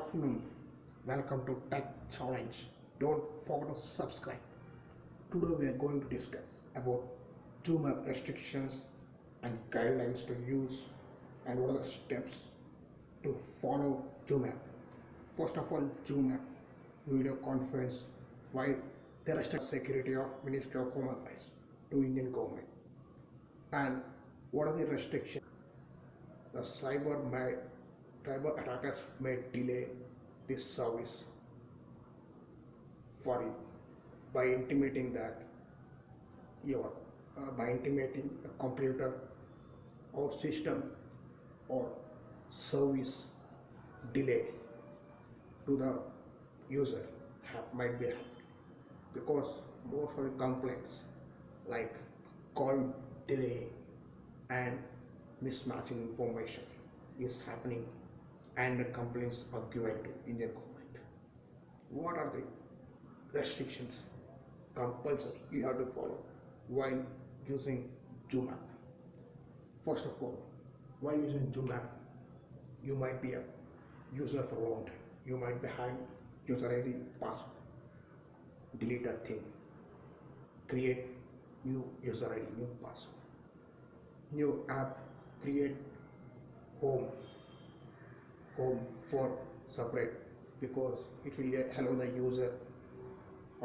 afternoon. Welcome to Tech Challenge. Don't forget to subscribe. Today we are going to discuss about app restrictions and guidelines to use and what are the steps to follow Zoom. First of all, Zoom video conference why they restrict security of Ministry of Home Affairs to Indian government and what are the restrictions the cyber cyber attackers may delay this service for you by intimating that your uh, by intimating a computer or system or service delay to the user have, might be hacked because most of the complaints like call delay and mismatching information is happening and complaints are given to Indian government. What are the restrictions compulsory you have to follow while using ZoomApp? First of all, while using ZoomApp, you might be a user for a long time. You might be having user ID password. Delete that thing. Create new user ID, new password. New app, create home home for separate because it will allow the user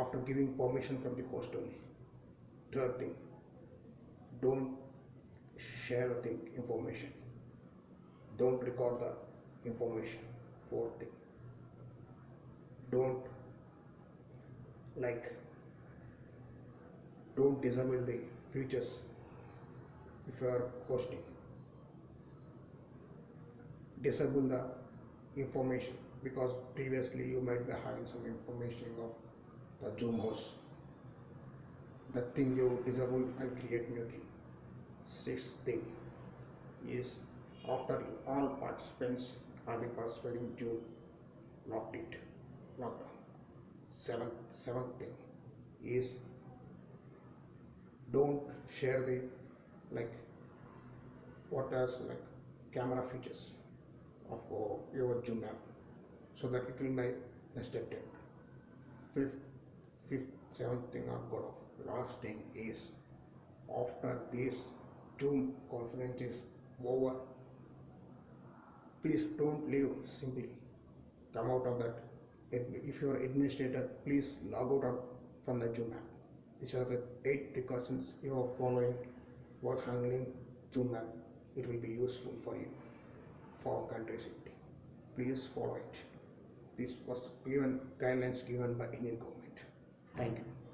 after giving permission from the host only. Third thing, don't share the information. Don't record the information. Fourth thing, don't like don't disable the features if you are hosting disable the information because previously you might be having some information of the zoom host that thing you disable and create new thing. Sixth thing is after all participants have been participating zoom locked it lockdown seventh seventh thing is don't share the like what else like camera features of your Zoom app so that it will be restricted. Fifth, fifth, seventh thing I've got off. Last thing is after this Zoom conference is over, please don't leave simply. Come out of that. If you are administrator, please log out from the Zoom app. These are the eight precautions you are following while handling Zoom app. It will be useful for you for country safety. Please follow it. This was given guidelines given by Indian government. Thank you.